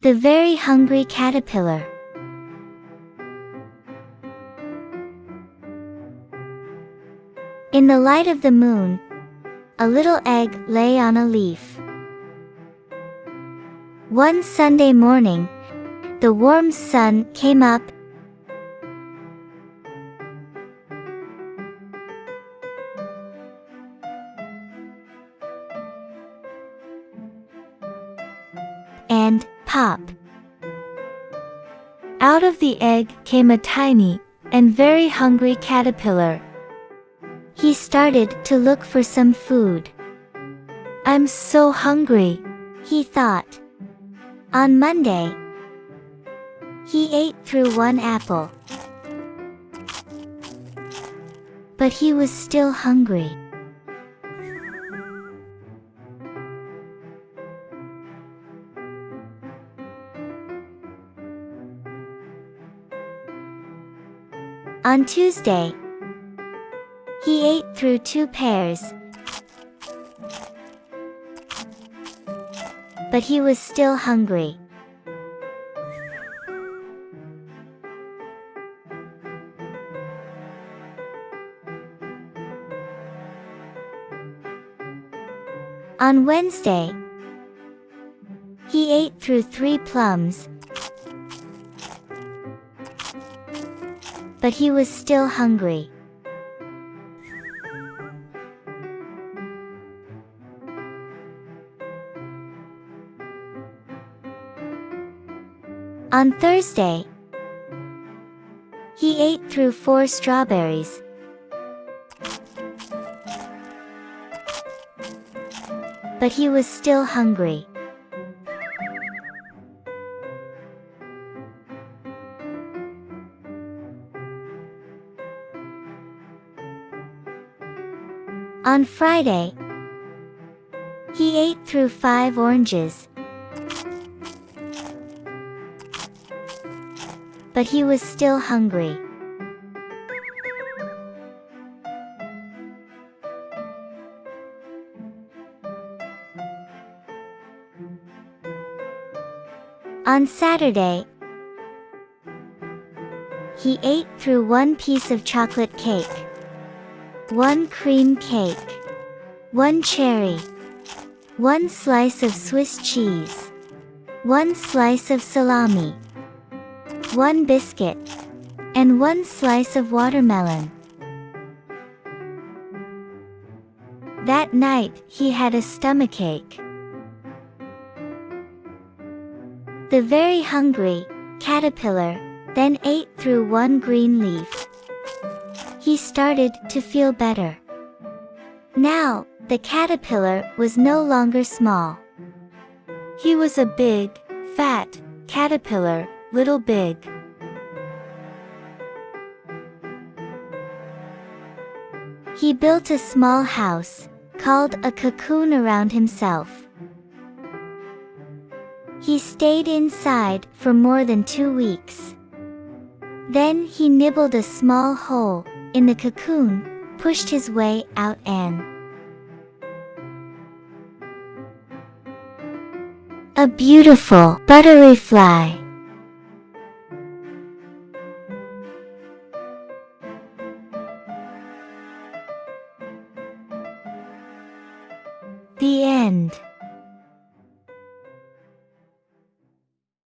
The Very Hungry Caterpillar In the light of the moon, a little egg lay on a leaf. One Sunday morning, the warm sun came up and pop. Out of the egg came a tiny and very hungry caterpillar. He started to look for some food. I'm so hungry, he thought. On Monday, he ate through one apple. But he was still hungry. On Tuesday, he ate through two pears. But he was still hungry. On Wednesday, he ate through three plums, but he was still hungry. On Thursday, he ate through four strawberries. But he was still hungry. On Friday, he ate through five oranges. But he was still hungry. On Saturday, he ate through one piece of chocolate cake, one cream cake, one cherry, one slice of Swiss cheese, one slice of salami, one biscuit, and one slice of watermelon. That night, he had a stomachache. The very hungry caterpillar then ate through one green leaf. He started to feel better. Now, the caterpillar was no longer small. He was a big, fat, caterpillar, little big. He built a small house, called a cocoon around himself. He stayed inside for more than two weeks. Then he nibbled a small hole in the cocoon, pushed his way out and a beautiful buttery fly. The end.